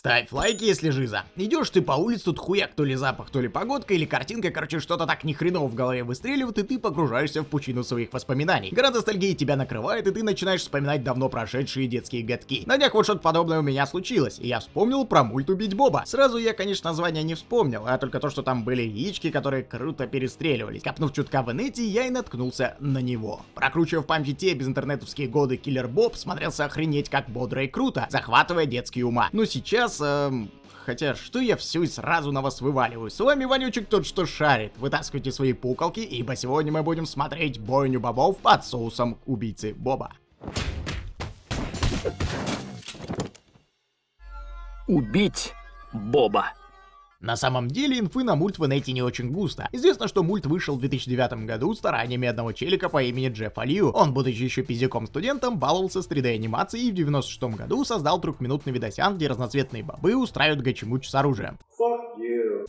Ставь лайк, если жиза. Идешь ты по улице, тут хуяк, то ли запах, то ли погодка, или картинка, короче, что-то так ни хреново в голове выстреливает, и ты погружаешься в пучину своих воспоминаний. Гора ностальгии тебя накрывает, и ты начинаешь вспоминать давно прошедшие детские годки. На днях вот что-то подобное у меня случилось, и я вспомнил про мульт «Убить Боба». Сразу я, конечно, название не вспомнил, а только то, что там были яички, которые круто перестреливались. Копнув чутка в инете, я и наткнулся на него. Прокручивая в памяти те безинтернетовские годы, Киллер Боб смотрелся охренеть как бодро и круто, захватывая детские ума. Но сейчас сейчас... Эм... Хотя, что я все и сразу на вас вываливаю? С вами Ванючек тот, что шарит. Вытаскивайте свои пуколки, ибо сегодня мы будем смотреть бойню бобов под соусом убийцы Боба. Убить Боба. На самом деле, инфы на мульт в инете не очень густо. Известно, что мульт вышел в 2009 году стараниями одного челика по имени Джеффа Лью. Он, будучи еще пиздюком студентом, баловался с 3D-анимацией и в 96 году создал трехминутный видосян, где разноцветные бобы устраивают гачимуч с оружием.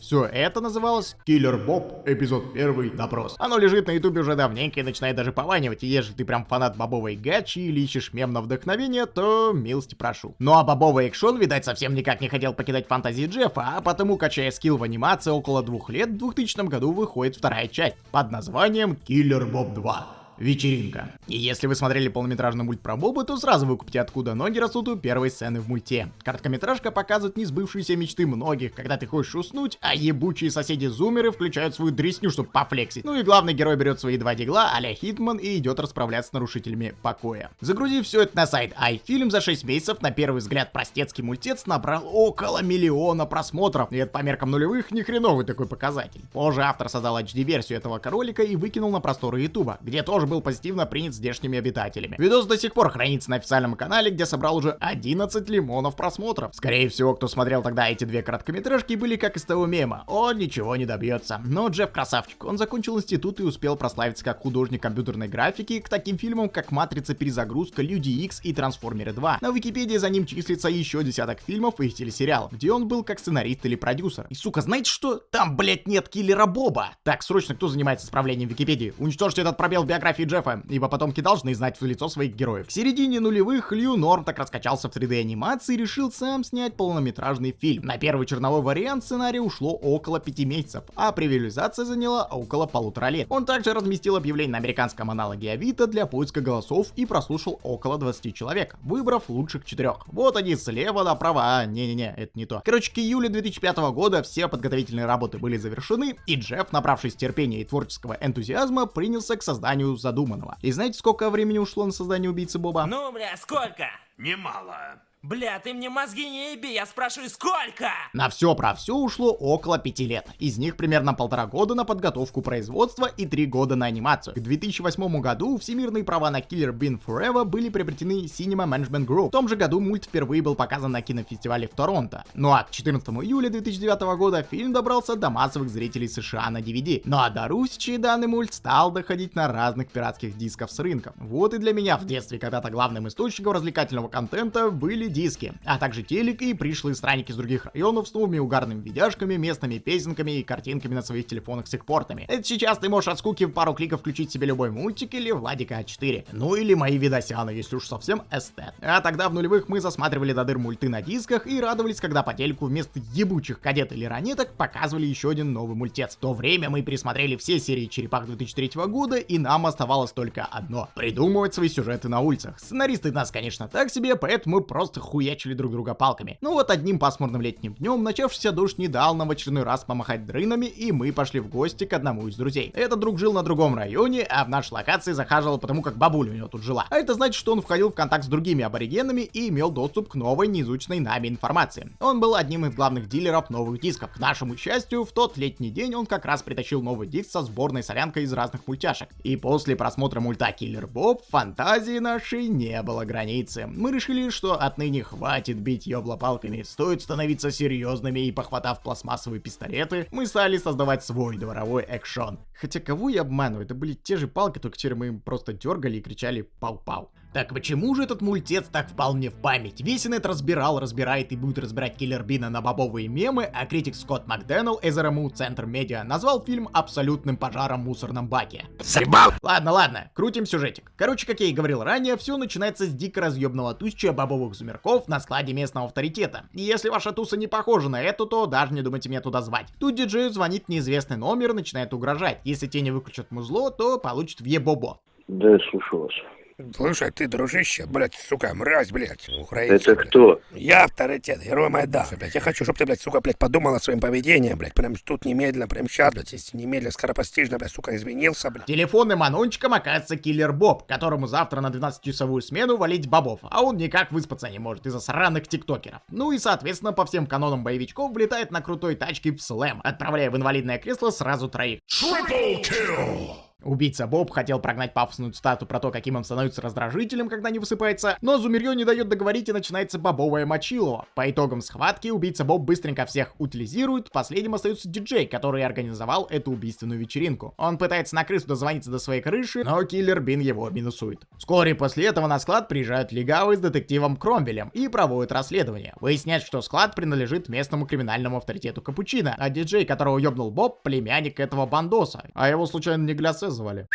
Все это называлось Киллер Боб, эпизод 1, допрос. Оно лежит на ютубе уже давненько и начинает даже пованивать, и если ты прям фанат бобовой гачи или ищешь мем на вдохновение, то милости прошу. Ну а бобовый экшон, видать, совсем никак не хотел покидать фантазии Джеффа, а потому, качая скилл в анимации около двух лет, в 2000 году выходит вторая часть под названием Киллер Боб 2 вечеринка. И если вы смотрели полнометражный мульт про Боба, то сразу выкупите откуда ноги растут у первой сцены в мульте. Короткометражка показывает несбывшиеся мечты многих, когда ты хочешь уснуть, а ебучие соседи-зумеры включают свою дресню, чтобы пофлексить. Ну и главный герой берет свои два дигла а-ля Хитман и идет расправляться с нарушителями покоя. Загрузив все это на сайт iFilm за 6 месяцев, на первый взгляд простецкий мультец набрал около миллиона просмотров. И это по меркам нулевых ни хреновый такой показатель. Позже автор создал HD-версию этого ролика и выкинул на просторы Ютуба, где тоже был позитивно принят здешними обитателями. Видос до сих пор хранится на официальном канале, где собрал уже 11 лимонов просмотров. Скорее всего, кто смотрел тогда эти две короткометражки, были как из того мема. Он ничего не добьется. Но Джефф красавчик. Он закончил институт и успел прославиться как художник компьютерной графики к таким фильмам, как Матрица перезагрузка, Люди Икс и Трансформеры 2. На Википедии за ним числится еще десяток фильмов и телесериалов, где он был как сценарист или продюсер. И сука, знаете что? Там, блять, нет киллера Боба. Так, срочно, кто занимается исправлением Википедии? Уничтожьте этот пробел в биографии биографии Джеффа, ибо потомки должны знать в лицо своих героев. В середине нулевых Лью Норм так раскачался в 3D анимации и решил сам снять полнометражный фильм. На первый черновой вариант сценария ушло около 5 месяцев, а превиализация заняла около полутора лет. Он также разместил объявление на американском аналоге Авито для поиска голосов и прослушал около 20 человек, выбрав лучших четырех. Вот они слева направо, а не-не-не, это не то. Короче, к июлю 2005 года все подготовительные работы были завершены, и Джефф, набравшись терпения и творческого энтузиазма, принялся к созданию задуманного. И знаете, сколько времени ушло на создание убийцы Боба? Ну, бля, сколько? Немало. Бля, ты мне мозги не еби, я спрашиваю, сколько? На все про все ушло около пяти лет. Из них примерно полтора года на подготовку производства и три года на анимацию. К 2008 году всемирные права на Killer Bean Forever были приобретены Cinema Management Group. В том же году мульт впервые был показан на кинофестивале в Торонто. Ну а к 14 июля 2009 года фильм добрался до массовых зрителей США на DVD. Ну а до Русичи данный мульт стал доходить на разных пиратских дисков с рынком. Вот и для меня в детстве когда-то главным источником развлекательного контента были диски, а также телек и пришлые странники с других районов с новыми угарными видяшками, местными песенками и картинками на своих телефонах с их портами. Это сейчас ты можешь от скуки в пару кликов включить себе любой мультик или Владика А4. Ну или мои видосяны, если уж совсем эстет. А тогда в нулевых мы засматривали до дыр мульты на дисках и радовались, когда по телеку вместо ебучих кадет или ранеток показывали еще один новый мультец. В то время мы пересмотрели все серии Черепах 2003 года и нам оставалось только одно — придумывать свои сюжеты на улицах. Сценаристы нас, конечно, так себе, поэтому мы просто хуячили друг друга палками. Ну вот одним пасмурным летним днем начавшийся дождь не дал нам в очередной раз помахать дрынами, и мы пошли в гости к одному из друзей. Этот друг жил на другом районе, а в нашей локации захаживал потому, как бабуля у него тут жила. А это значит, что он входил в контакт с другими аборигенами и имел доступ к новой неизученной нами информации. Он был одним из главных дилеров новых дисков. К нашему счастью, в тот летний день он как раз притащил новый диск со сборной солянкой из разных мультяшек. И после просмотра мульта Киллер Боб, фантазии нашей не было границы. Мы решили, что отныне не хватит бить ёбла палками, стоит становиться серьезными и похватав пластмассовые пистолеты, мы стали создавать свой дворовой экшон. Хотя кого я обманываю, это были те же палки, только теперь мы им просто дергали и кричали пау-пау. Так почему же этот мультец так впал мне в память? Весь инет разбирал, разбирает и будет разбирать Киллер Бина на бобовые мемы, а критик Скотт Макденнелл из РМУ Центр Медиа назвал фильм абсолютным пожаром в мусорном баке. Заебал! Ладно, ладно, крутим сюжетик. Короче, как я и говорил ранее, все начинается с дико разъебного тусча бобовых зумерков на складе местного авторитета. И если ваша туса не похожа на эту, то даже не думайте меня туда звать. Тут диджею звонит неизвестный номер и начинает угрожать. Если те не выключат музло, то получит в ебобо. Да, слушаю вас. Слушай, ты, дружище, блядь, сука, мразь, блядь, украинец. Это кто? Я авторитет, герой Майдана, блядь. Я хочу, чтобы ты, блядь, сука, блядь, подумал о своем поведении, блядь. Прям тут немедленно, прям сейчас, блядь, если немедленно, скоропостижно, блядь, сука, извинился, блядь. Телефонным анончиком оказывается киллер Боб, которому завтра на 12-часовую смену валить бобов, а он никак выспаться не может из-за сраных тиктокеров. Ну и соответственно по всем канонам боевичков влетает на крутой тачке в слэм, отправляя в инвалидное кресло сразу троих. Убийца Боб хотел прогнать пафосную цитату про то, каким он становится раздражителем, когда не высыпается, но Зумерьё не дает договорить и начинается бобовое мочилово. По итогам схватки убийца Боб быстренько всех утилизирует, последним остается диджей, который организовал эту убийственную вечеринку. Он пытается на крысу дозвониться до своей крыши, но киллер Бин его минусует. Вскоре после этого на склад приезжают легавы с детективом Кромвелем и проводят расследование. Выясняется, что склад принадлежит местному криминальному авторитету Капучино, а диджей, которого ёбнул Боб, племянник этого бандоса. А его случайно не Глясе звали?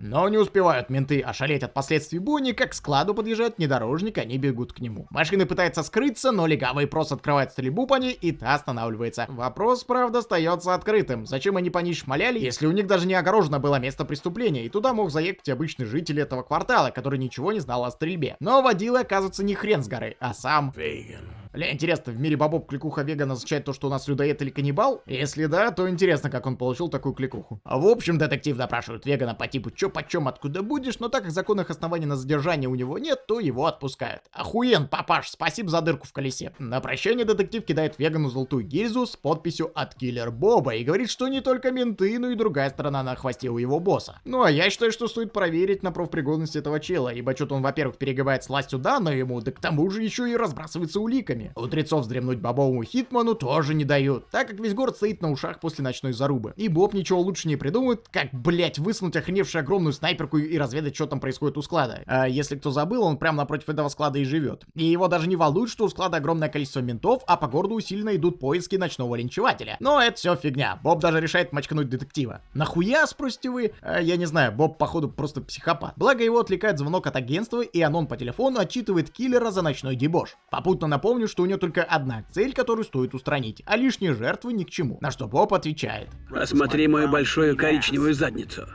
Но не успевают менты ошалеть от последствий буни, как к складу подъезжает внедорожник, они бегут к нему. Машина пытается скрыться, но легавый просто открывает стрельбу по ней, и та останавливается. Вопрос, правда, остается открытым. Зачем они по ней шмаляли, если у них даже не огорожено было место преступления, и туда мог заехать обычный житель этого квартала, который ничего не знал о стрельбе. Но водила оказывается не хрен с горы, а сам... Вейган. Ля, интересно, в мире бобов кликуха веган означает то, что у нас людоед или каннибал? Если да, то интересно, как он получил такую кликуху. А в общем, детектив допрашивает вегана по типу чё почем, откуда будешь, но так как законных оснований на задержание у него нет, то его отпускают. Охуен, папаш, спасибо за дырку в колесе. На прощание детектив кидает вегану золотую гильзу с подписью от киллер Боба и говорит, что не только менты, но и другая сторона на хвосте у его босса. Ну а я считаю, что стоит проверить на профпригодность этого чела, ибо что-то он, во-первых, перегибает с властью данную ему, да к тому же еще и разбрасывается уликами. Утрецов вздремнуть бобовому Хитману тоже не дают, так как весь город стоит на ушах после ночной зарубы. И Боб ничего лучше не придумает, как, блять, высунуть охреневшую огромную снайперку и разведать, что там происходит у склада. А если кто забыл, он прямо напротив этого склада и живет. И его даже не волнует, что у склада огромное количество ментов, а по городу усиленно идут поиски ночного линчевателя. Но это все фигня. Боб даже решает мочкануть детектива. Нахуя, спросите вы? А, я не знаю, Боб походу просто психопат. Благо его отвлекает звонок от агентства, и Анон по телефону отчитывает киллера за ночной дебош. Попутно напомню, что у него только одна цель, которую стоит устранить, а лишние жертвы ни к чему. На что Боб отвечает. Посмотри мою большую коричневую задницу.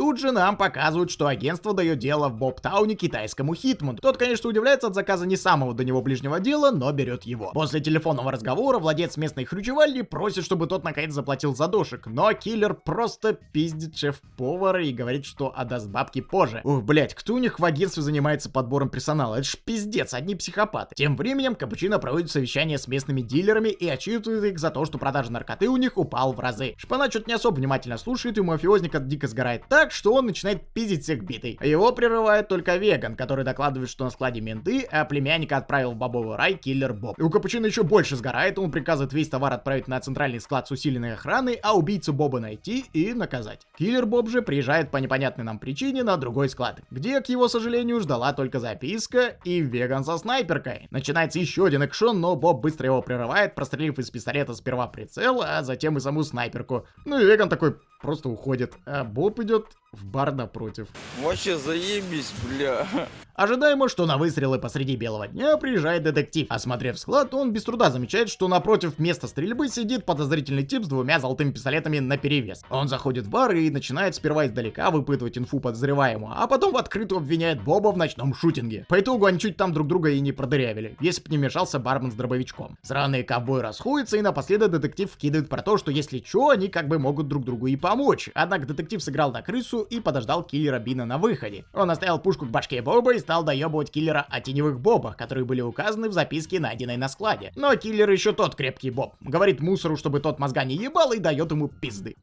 Тут же нам показывают, что агентство дает дело в Бобтауне китайскому Хитману. Тот, конечно, удивляется от заказа не самого до него ближнего дела, но берет его. После телефонного разговора владелец местной хрючевальни просит, чтобы тот наконец заплатил за дошек, но киллер просто пиздит шеф-повара и говорит, что отдаст бабки позже. Ух, блять, кто у них в агентстве занимается подбором персонала? Это ж пиздец, одни психопаты. Тем временем Капучино проводит совещание с местными дилерами и отчитывает их за то, что продажа наркоты у них упал в разы. Шпана что-то не особо внимательно слушает, и мафиозника дико сгорает так, что он начинает пиздить всех битый. Его прерывает только Веган, который докладывает, что на складе менты, а племянника отправил в бобовый рай киллер Боб. И у Капучино еще больше сгорает, он приказывает весь товар отправить на центральный склад с усиленной охраной, а убийцу Боба найти и наказать. Киллер Боб же приезжает по непонятной нам причине на другой склад, где, к его сожалению, ждала только записка и Веган со снайперкой. Начинается еще один экшон, но Боб быстро его прерывает, прострелив из пистолета сперва прицел, а затем и саму снайперку. Ну и Веган такой просто уходит, а Боб идет в бар напротив. Вообще заебись, бля. Ожидаемо, что на выстрелы посреди белого дня приезжает детектив. Осмотрев склад, он без труда замечает, что напротив места стрельбы сидит подозрительный тип с двумя золотыми пистолетами наперевес. Он заходит в бар и начинает сперва издалека выпытывать инфу подозреваемого, а потом в открытую обвиняет Боба в ночном шутинге. По итогу они чуть там друг друга и не продырявили, если бы не мешался бармен с дробовичком. Сраные ковбои расходятся и напоследок детектив вкидывает про то, что если чё, они как бы могут друг другу и помочь. Однако детектив сыграл на крысу и подождал киллера Бина на выходе. Он оставил пушку к башке Боба и стал доебывать киллера о теневых бобах, которые были указаны в записке, найденной на складе. Но киллер еще тот крепкий боб. Говорит мусору, чтобы тот мозга не ебал и дает ему пизды.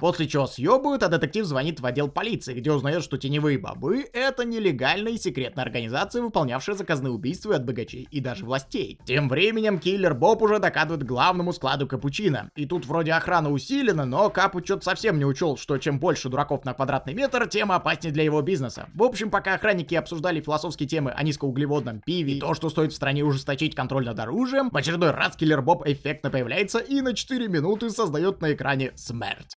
После чего съебывают, а детектив звонит в отдел полиции, где узнает, что теневые бобы — это нелегальная и секретная организация, выполнявшая заказные убийства от богачей и даже властей. Тем временем киллер Боб уже докатывает главному складу капучино. И тут вроде охрана усилена, но Капу что-то совсем не учел, что чем больше дураков на квадратный метр, тем опаснее для его бизнеса. В общем, пока охранники обсуждали философские темы о низкоуглеводном пиве и то, что стоит в стране ужесточить контроль над оружием, в очередной раз киллер Боб эффектно появляется и на 4 минуты создает на экране смерть.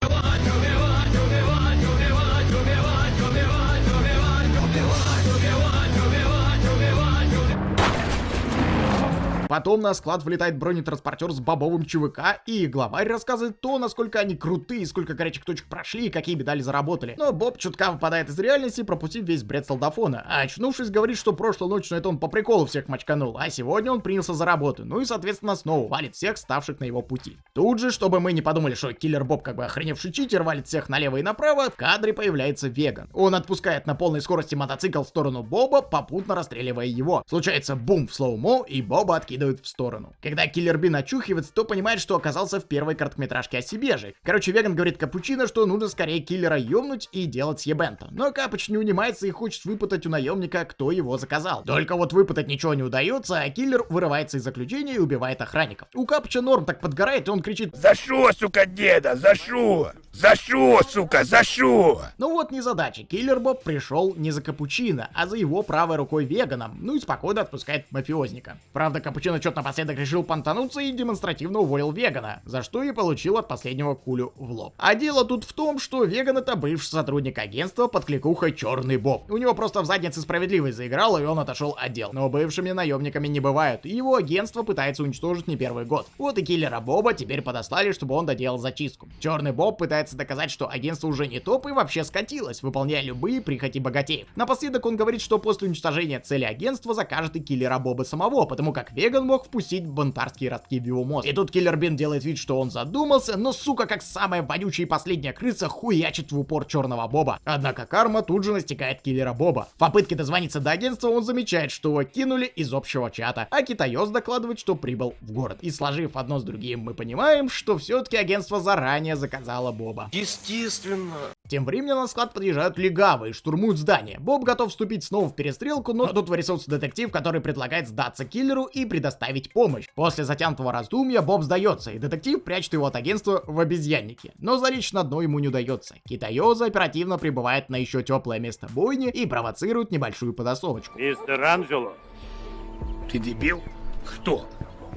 Потом на склад влетает бронетранспортер с бобовым ЧВК, и главарь рассказывает то, насколько они крутые, сколько горячих точек прошли и какие медали заработали. Но Боб чутка выпадает из реальности, пропустив весь бред солдафона. А очнувшись, говорит, что прошлой ночью это он по приколу всех мочканул, а сегодня он принялся за работу. Ну и, соответственно, снова валит всех, ставших на его пути. Тут же, чтобы мы не подумали, что киллер Боб как бы охреневший читер валит всех налево и направо, в кадре появляется веган. Он отпускает на полной скорости мотоцикл в сторону Боба, попутно расстреливая его. Случается бум в слоумо, и Боба откидывает в сторону. Когда Киллер Бин очухивается, то понимает, что оказался в первой короткометражке о себе же. Короче, Веган говорит Капучино, что нужно скорее Киллера ёбнуть и делать съебента. Но Капуч не унимается и хочет выпытать у наемника, кто его заказал. Только вот выпытать ничего не удается, а Киллер вырывается из заключения и убивает охранников. У Капуча Норм так подгорает, и он кричит За шо, сука, деда, за шо? За шо, сука, за шо? Ну вот незадача. Киллер Боб пришел не за Капучино, а за его правой рукой Веганом. Ну и спокойно отпускает мафиозника. Правда, Капучино что-то напоследок решил понтануться и демонстративно уволил Вегана, за что и получил от последнего кулю в лоб. А дело тут в том, что Веган это бывший сотрудник агентства под кликухой Черный Боб. У него просто в заднице справедливость заиграла и он отошел отдел. Но бывшими наемниками не бывают, и его агентство пытается уничтожить не первый год. Вот и киллера Боба теперь подослали, чтобы он доделал зачистку. Черный Боб пытается доказать, что агентство уже не топ и вообще скатилось, выполняя любые прихоти богатеев. Напоследок он говорит, что после уничтожения цели агентства закажет и киллера Боба самого, потому как Веган мог впустить бунтарские ростки в его мозг. И тут киллер Бин делает вид, что он задумался, но сука, как самая вонючая и последняя крыса, хуячит в упор черного Боба. Однако карма тут же настигает киллера Боба. В попытке дозвониться до агентства он замечает, что его кинули из общего чата, а Китаёс докладывает, что прибыл в город. И сложив одно с другим, мы понимаем, что все-таки агентство заранее заказало Боба. Естественно. Тем временем на склад подъезжают легавы и штурмуют здание. Боб готов вступить снова в перестрелку, но тут вырисовывается детектив, который предлагает сдаться киллеру и предоставить помощь. После затянутого раздумья Боб сдается, и детектив прячет его от агентства в обезьяннике. Но залечь на дно ему не удается. Китаёза оперативно прибывает на еще теплое место бойни и провоцирует небольшую подосовочку. Мистер Анджело, Ты дебил? Кто?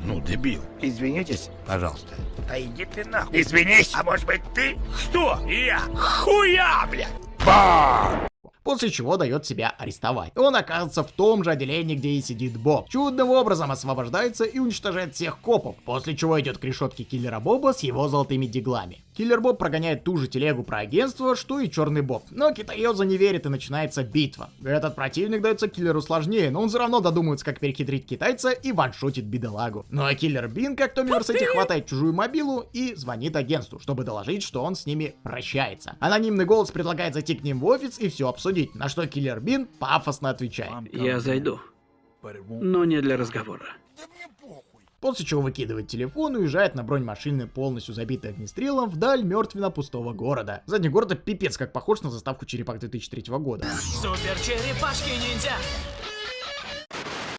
Ну, дебил. Извинитесь, пожалуйста. Да иди ты нахуй. Извинись. А может быть ты? Что? Я. Хуя, блядь. Бам! После чего дает себя арестовать. Он оказывается в том же отделении, где и сидит Боб. Чудным образом освобождается и уничтожает всех копов, после чего идет к решетке киллера Боба с его золотыми диглами. Киллер Боб прогоняет ту же телегу про агентство, что и Черный Боб. Но Китаёза не верит и начинается битва. Этот противник дается киллеру сложнее, но он все равно додумается, как перехитрить китайца и ваншотит бедолагу. Ну а киллер Бин, как Томми Версетти, хватает чужую мобилу и звонит агентству, чтобы доложить, что он с ними прощается. Анонимный голос предлагает зайти к ним в офис и все обсудить, на что киллер Бин пафосно отвечает. Я зайду. Но не для разговора. После чего выкидывает телефон и уезжает на бронемашины, полностью забитой огнестрелом, вдаль мертвенно пустого города. Задний город это пипец как похож на заставку Черепах 2003 года. Супер черепашки ниндзя!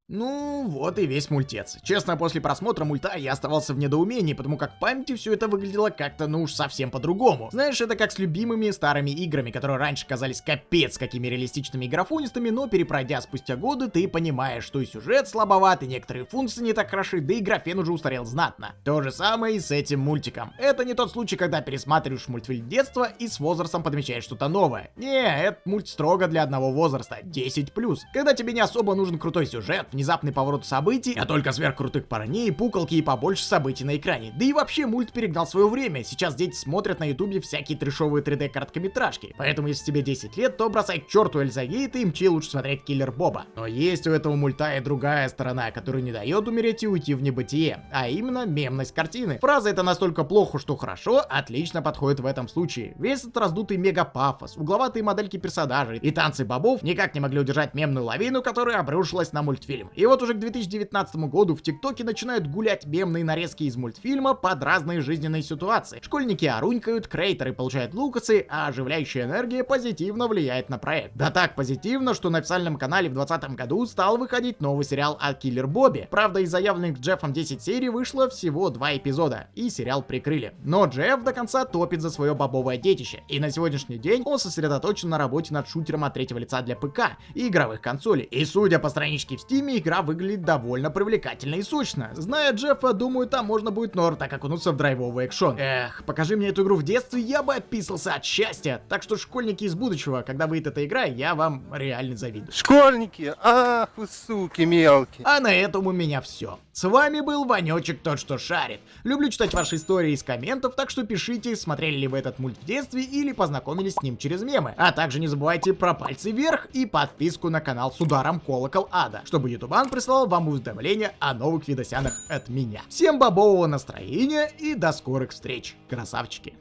Ну, вот и весь мультец. Честно, после просмотра мульта я оставался в недоумении, потому как в памяти все это выглядело как-то, ну уж совсем по-другому. Знаешь, это как с любимыми старыми играми, которые раньше казались капец какими реалистичными и графонистыми, но перепройдя спустя годы, ты понимаешь, что и сюжет слабоват, и некоторые функции не так хороши, да и графен уже устарел знатно. То же самое и с этим мультиком. Это не тот случай, когда пересматриваешь мультфильм детства и с возрастом подмечаешь что-то новое. Не, этот мульт строго для одного возраста, 10+. Когда тебе не особо нужен крутой сюжет, внезапный поворот событий, а только сверхкрутых парней, пукалки и побольше событий на экране. Да и вообще мульт перегнал свое время, сейчас дети смотрят на ютубе всякие трешовые 3D короткометражки. Поэтому если тебе 10 лет, то бросай к черту Эльзагейт и мчи лучше смотреть Киллер Боба. Но есть у этого мульта и другая сторона, которая не дает умереть и уйти в небытие, а именно мемность картины. Фраза это настолько плохо, что хорошо, отлично подходит в этом случае. Весь этот раздутый мега-пафос, угловатые модельки персонажей и танцы бобов никак не могли удержать мемную лавину, которая обрушилась на мультфильм. Мультфильм. И вот уже к 2019 году в ТикТоке начинают гулять мемные нарезки из мультфильма под разные жизненные ситуации. Школьники орунькают, крейтеры получают лукасы, а оживляющая энергия позитивно влияет на проект. Да так позитивно, что на официальном канале в 2020 году стал выходить новый сериал о Киллер Бобби. Правда, из заявленных Джеффом 10 серий вышло всего два эпизода, и сериал прикрыли. Но Джефф до конца топит за свое бобовое детище, и на сегодняшний день он сосредоточен на работе над шутером от третьего лица для ПК и игровых консолей. И судя по страничке в Стиме, игра выглядит довольно привлекательно и сочно. Зная Джеффа, думаю, там можно будет нор так окунуться в драйвовый экшон. Эх, покажи мне эту игру в детстве, я бы описался от счастья. Так что, школьники из будущего, когда выйдет эта игра, я вам реально завидую. Школьники, ах вы суки мелкие. А на этом у меня все. С вами был Ванечек Тот, что шарит. Люблю читать ваши истории из комментов, так что пишите, смотрели ли вы этот мульт в детстве или познакомились с ним через мемы. А также не забывайте про пальцы вверх и подписку на канал с ударом колокол ада, чтобы ютубан прислал вам уведомления о новых видосянах от меня. Всем бобового настроения и до скорых встреч, красавчики!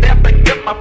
Never get my